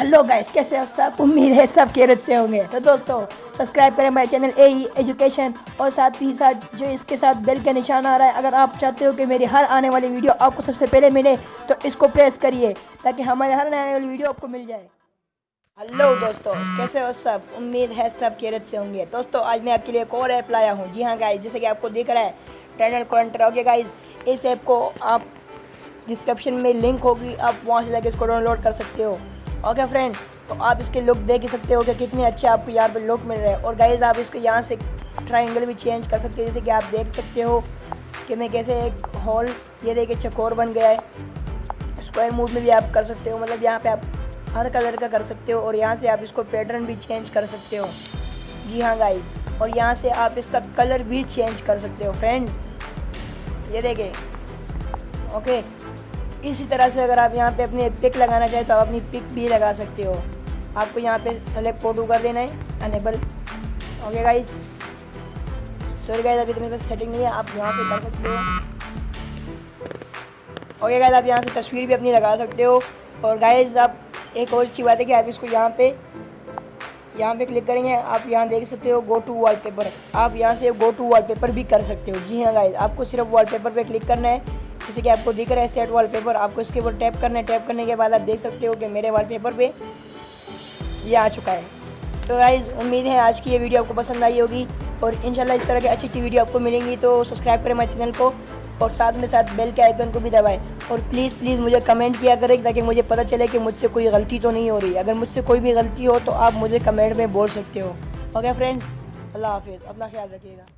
Hello guys کیسے ہو سب؟ امید ہے سب کے سے ہوں گے۔ تو دوستو سبسکرائب کریں ہمارے چینل اے ای ایجوکیشن اور ساتھ ہی ساتھ جو اس کے ساتھ بیل کا نشان آ رہا ہے، اگر آپ چاہتے ہو کہ میری ہر آنے والی ویڈیو آپ کو سب سے پہلے ملے، تو اس کو پریس کریے تاکہ ہمارے ہر آنے والی ویڈیو آپ کو مل جائے۔ ہلو دوستو، کیسے ہو سب؟ امید ہے سب کیرت سے ہوں گے۔ دوستو، آج میں آپ کے لیے ایک اور ایپ لایا ہوں۔ جی ہاں گائز جیسے کہ آپ کو دیکھ رہا ہے ٹرینل کوانٹر اوکے گائز اس ایپ کو آپ ڈسکرپشن میں لنک ہوگی، آپ وہاں سے جا کے اس کو ڈاؤن لوڈ کر سکتے ہو۔ اوکے فرینڈ تو آپ اس کے لک دیکھ سکتے ہو کہ کتنے اچھے آپ کو یہاں پہ لک مل رہے ہیں۔ اور گائز آپ اس کے یہاں سے ٹرائنگل بھی چینج کر سکتے جیسے کہ آپ دیکھ سکتے ہو کہ میں کیسے ایک ہال یہ دیکھے چکور اچھا بن گیا ہے۔ اسکوائر موڈ میں بھی آپ کر سکتے ہو مطلب یہاں پہ آپ ہر کلر کا کر سکتے ہو اور یہاں سے آپ اس کو پیٹرن بھی چینج کر سکتے ہو۔ جی ہاں گائز اور یہاں سے آپ اس کا کلر بھی چینج کر سکتے ہو فرینڈز یہ دیکھیں۔ اوکے اسی طرح سے اگر آپ یہاں پہ اپنی پک لگانا چاہیں تو آپ اپنی پک بھی لگا سکتے ہو۔ آپ کو یہاں پہ سلیکٹ فوٹو کر دینا ہے enable okay guys sorry guys ابھی اتنی سیٹنگ نہیں ہے، آپ یہاں سے کر سکتے ہو۔ اوکے گائز آپ یہاں سے تصویر بھی اپنی لگا سکتے ہو۔ اور گائز آپ ایک اور اچھی بات ہے کہ آپ اس کو یہاں پہ یہاں پہ کلک کریں گے، آپ یہاں دیکھ سکتے ہو گو ٹو وال پیپر آپ یہاں سے گو ٹو وال پیپر بھی کر سکتے ہو۔ جی ہاں گائز آپ کو صرف وال پیپر پہ کلک کرنا ہے۔ جیسے کہ آپ کو دکھ رہا ہے سیٹ وال پیپر آپ کو اس کے اوپر ٹیپ کرنا ہے۔ ٹیپ کرنے کے بعد آپ دیکھ سکتے ہو کہ میرے وال پیپر پہ یہ آ چکا ہے۔ تو گائز امید ہے آج کی یہ ویڈیو آپ کو پسند آئی ہوگی اور انشاءاللہ اس طرح کی اچھی اچھی ویڈیو آپ کو ملیں گی۔ تو سبسکرائب کریں ہمارے چینل کو اور ساتھ میں ساتھ بیل کے آئیکن کو بھی دبائیں۔ اور پلیز پلیز مجھے کمنٹ کیا کریں تاکہ مجھے پتہ چلے کہ مجھ سے کوئی غلطی تو نہیں ہو رہی۔ اگر مجھ سے کوئی بھی غلطی ہو تو آپ مجھے کمنٹ میں بول سکتے ہو۔ اوکے فرینڈس اللہ حافظ، اپنا خیال رکھیے گا۔